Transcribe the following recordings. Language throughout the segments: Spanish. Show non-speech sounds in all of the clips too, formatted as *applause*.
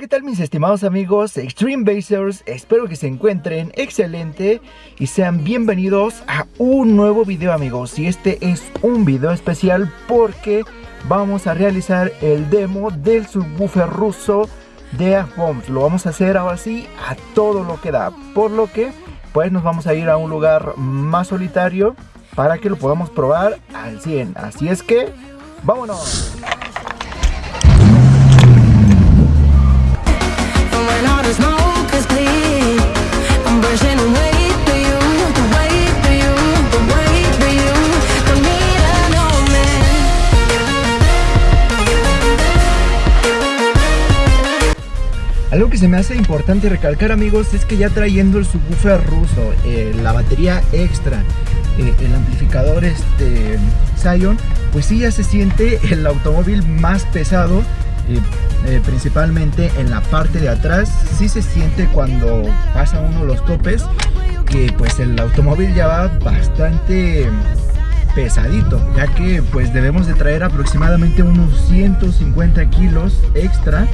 ¿qué tal mis estimados amigos Extreme Basers? Espero que se encuentren excelente y sean bienvenidos a un nuevo video amigos. Y este es un video especial porque vamos a realizar el demo del subwoofer ruso de Bombs. Lo vamos a hacer ahora sí a todo lo que da. Por lo que pues nos vamos a ir a un lugar más solitario para que lo podamos probar al 100. Así es que, vámonos. Algo que se me hace importante recalcar amigos es que ya trayendo el subwoofer ruso, eh, la batería extra, eh, el amplificador este Zion, pues sí ya se siente el automóvil más pesado, eh, principalmente en la parte de atrás, sí se siente cuando pasa uno los topes, que pues el automóvil ya va bastante pesadito, ya que pues debemos de traer aproximadamente unos 150 kilos extra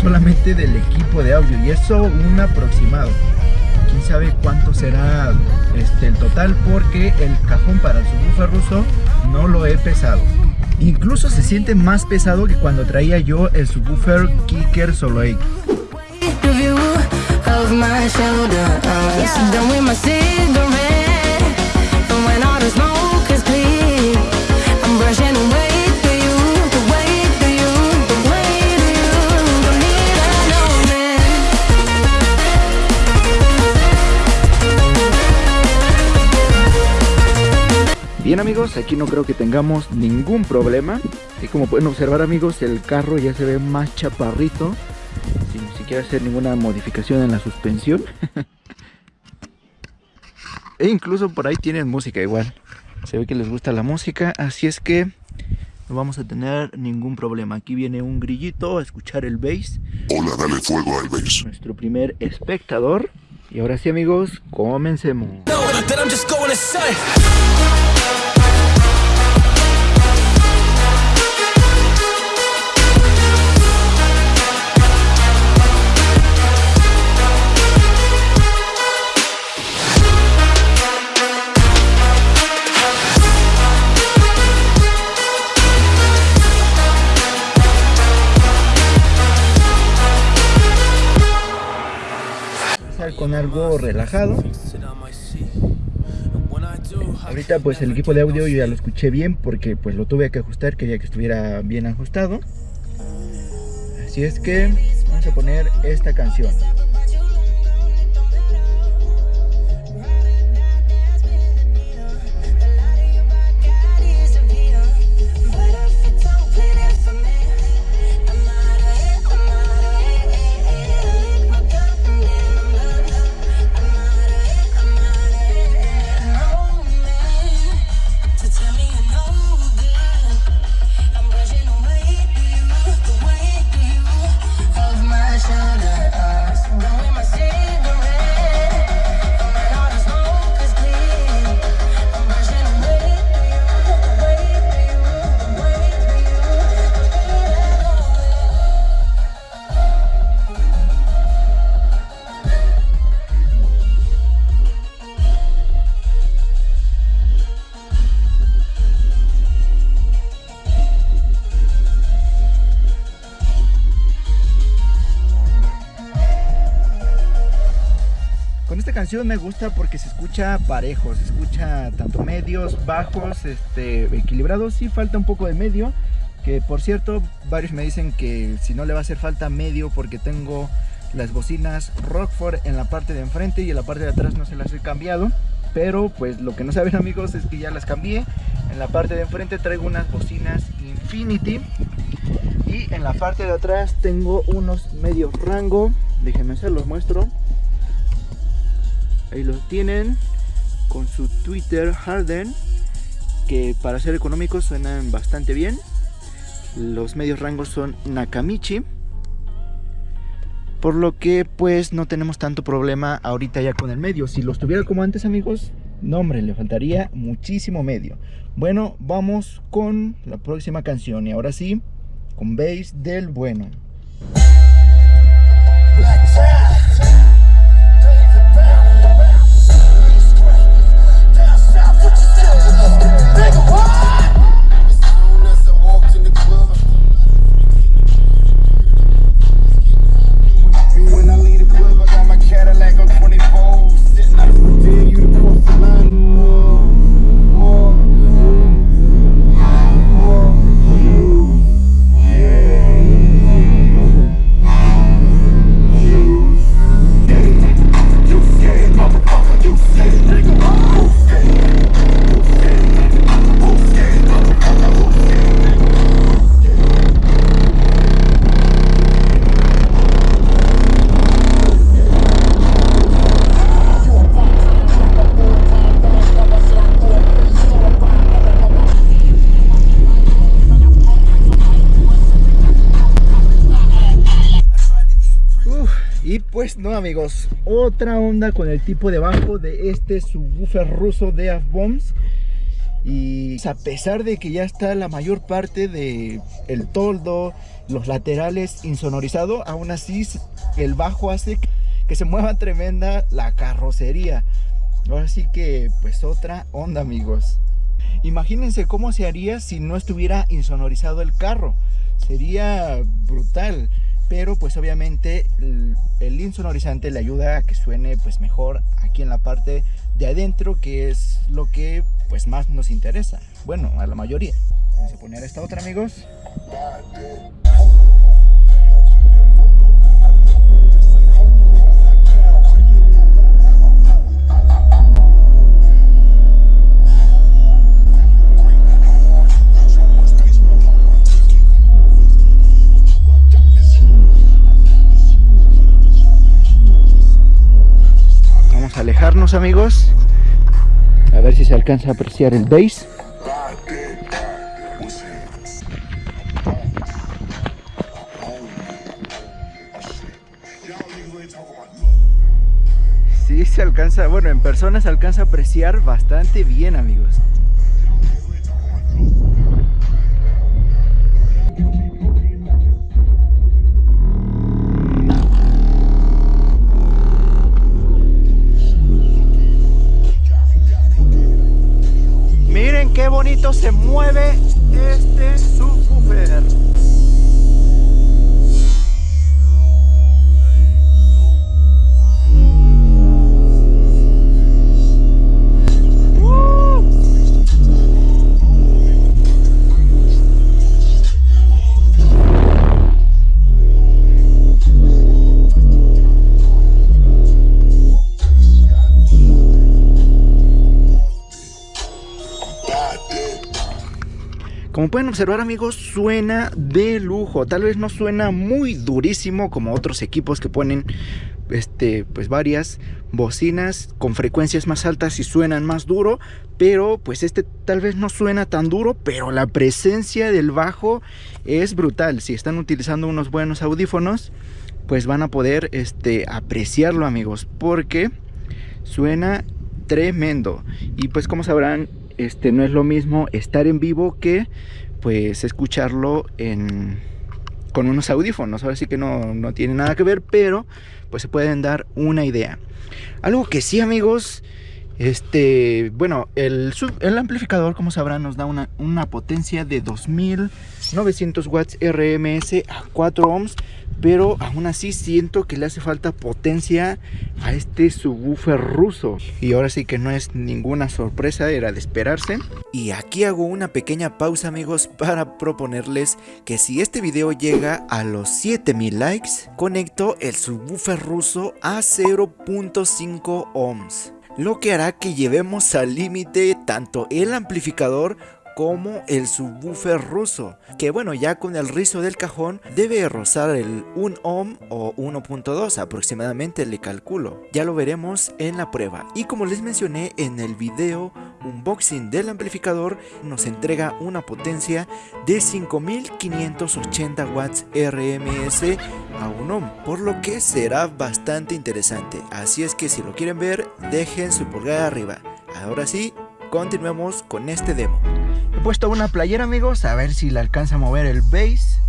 solamente del equipo de audio y eso un aproximado. Quién sabe cuánto será este, el total porque el cajón para el subwoofer ruso no lo he pesado. Incluso se siente más pesado que cuando traía yo el subwoofer Kicker Solo X. Bien amigos, aquí no creo que tengamos ningún problema. Y como pueden observar amigos, el carro ya se ve más chaparrito Sin siquiera hacer ninguna modificación en la suspensión. *laughs* E incluso por ahí tienen música igual. Se ve que les gusta la música, así es que no vamos a tener ningún problema. Aquí viene un grillito a escuchar el bass. Hola, dale fuego al bass. Nuestro primer espectador. Y ahora sí amigos, comencemos. Con algo relajado. Ahorita pues el equipo de audio yo ya lo escuché bien porque pues lo tuve que ajustar quería que estuviera bien ajustado. Así es que vamos a poner esta canción me gusta porque se escucha parejo, se escucha tanto medios, bajos, este, equilibrados, sí falta un poco de medio, que por cierto varios me dicen que si no le va a hacer falta medio porque tengo las bocinas Rockford en la parte de enfrente y en la parte de atrás no se las he cambiado, pero pues lo que no saben amigos es que ya las cambié, en la parte de enfrente traigo unas bocinas Infinity y en la parte de atrás tengo unos medios rango, déjenme se los muestro ahí los tienen con su Twitter Harden que para ser económicos suenan bastante bien. Los medios rangos son Nakamichi. Por lo que pues no tenemos tanto problema ahorita ya con el medio. Si los tuviera como antes amigos no hombre le faltaría muchísimo medio. Bueno vamos con la próxima canción. Y ahora sí con bass del bueno Pues no amigos, otra onda con el tipo de bajo de este subwoofer ruso de Avbombs y a pesar de que ya está la mayor parte de el toldo, los laterales insonorizado, aún así el bajo hace que se mueva tremenda la carrocería. Ahora sí que pues otra onda amigos. Imagínense cómo se haría si no estuviera insonorizado el carro. Sería brutal. Pero pues obviamente el, insonorizante le ayuda a que suene pues mejor aquí en la parte de adentro que es lo que pues más nos interesa. Bueno, a la mayoría. Vamos a poner esta otra amigos. Amigos a ver si se alcanza a apreciar el bass. Sí se alcanza, bueno, en persona se alcanza a apreciar bastante bien, amigos. Se mueve este Como pueden observar amigos, suena de lujo. Tal vez no suena muy durísimo como otros equipos que ponen este, pues varias bocinas con frecuencias más altas y suenan más duro. Pero pues este tal vez no suena tan duro, pero la presencia del bajo es brutal. Si están utilizando unos buenos audífonos, pues van a poder este, apreciarlo amigos. Porque suena tremendo. Y pues como sabrán, este, no es lo mismo estar en vivo que pues escucharlo en, con unos audífonos. Ahora sí que no, no tiene nada que ver, pero pues se pueden dar una idea. Algo que sí amigos, este, bueno, el, el amplificador como sabrán nos da una, una potencia de 2900 watts RMS a 4 ohms pero aún así siento que le hace falta potencia a este subwoofer ruso. Y ahora sí que no es ninguna sorpresa, era de esperarse. Y aquí hago una pequeña pausa amigos para proponerles que si este video llega a los 7000 likes conecto el subwoofer ruso a 0.5 ohms lo que hará que llevemos al límite tanto el amplificador como el subwoofer ruso, que bueno, ya con el rizo del cajón debe rozar el 1 ohm o 1.2 aproximadamente le calculo. Ya lo veremos en la prueba. Y como les mencioné en el video unboxing del amplificador, nos entrega una potencia de 5580 watts RMS a 1 ohm, por lo que será bastante interesante. Así es que si lo quieren ver, dejen su pulgar arriba. Ahora sí, continuemos con este demo. He puesto una playera amigos, a ver si le alcanza a mover el bass.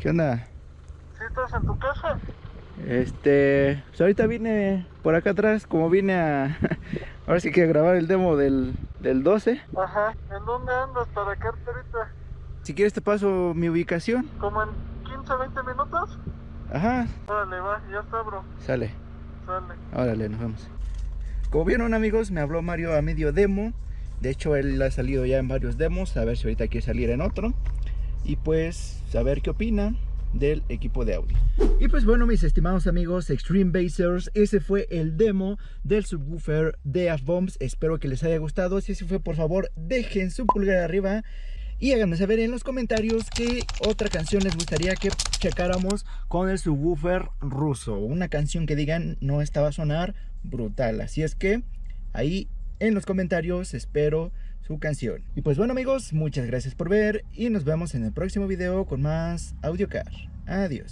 ¿Qué onda? ¿Sí estás en tu casa? Este, pues ahorita vine por acá atrás, como vine a, *laughs* ahora sí que a grabar el demo del, del 12. Ajá. ¿En dónde andas para quedarte ahorita? Si quieres te paso mi ubicación. ¿Como en 15, 20 minutos? Ajá, Órale, va, ya está, bro. sale. Sale. Órale, nos vemos. Como vieron amigos, me habló Mario a medio demo. De hecho, él ha salido ya en varios demos. A ver si ahorita quiere salir en otro. Y pues, a ver qué opina del equipo de audio. Y pues bueno, mis estimados amigos Extreme Basers, ese fue el demo del subwoofer de Bombs. Espero que les haya gustado. Si así fue, por favor, dejen su pulgar arriba. Y háganme saber en los comentarios qué otra canción les gustaría que checáramos con el subwoofer ruso. Una canción que digan no estaba a sonar brutal. Así es que ahí en los comentarios espero canción. Y pues bueno amigos, muchas gracias por ver y nos vemos en el próximo video con más AudioCar. Adiós.